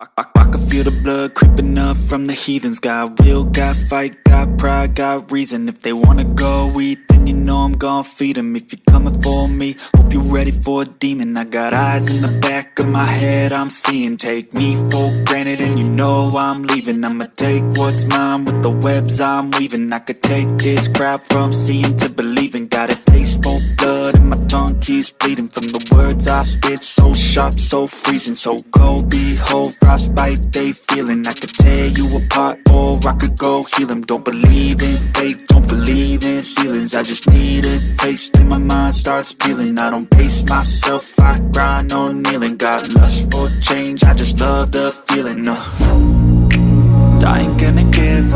I, I, I can feel the blood creeping up from the heathens. Got will, got fight, got pride, got reason. If they wanna go eat, then you know I'm gon' feed them If you're coming for me, hope you're ready for a demon. I got eyes in the back of my head, I'm seeing. Take me for granted and you know I'm leaving. I'ma take what's mine with the webs I'm weaving. I could take this crowd from seeing to believing. Got a taste I spit, so sharp, so freezing So cold, behold, frostbite they feeling. I could tear you apart or I could go heal them Don't believe in fate, don't believe in ceilings. I just need a taste and my mind starts feeling I don't pace myself, I grind on kneeling. Got lust for change, I just love the feeling uh. I ain't gonna give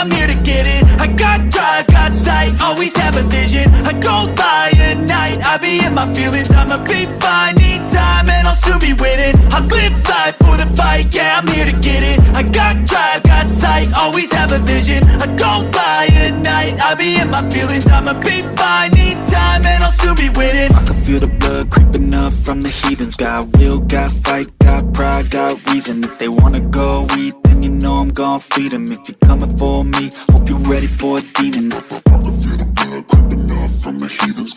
I'm here to get it. I got drive, got sight, always have a vision. I go by at night, I be in my feelings. I'ma be fine, need time, and I'll soon be winning. I live life for the fight, yeah, I'm here to get it. I got drive, got sight, always have a vision. I go by at night, I be in my feelings. I'ma be fine, need time, and I'll soon be winning. I can feel the blood creeping up from the heathens. Got will, got fight, got pride, got reason. If they wanna go eat, feed them If you're coming for me, hope you're ready for a demon. I can feel the blood creeping up from the heathens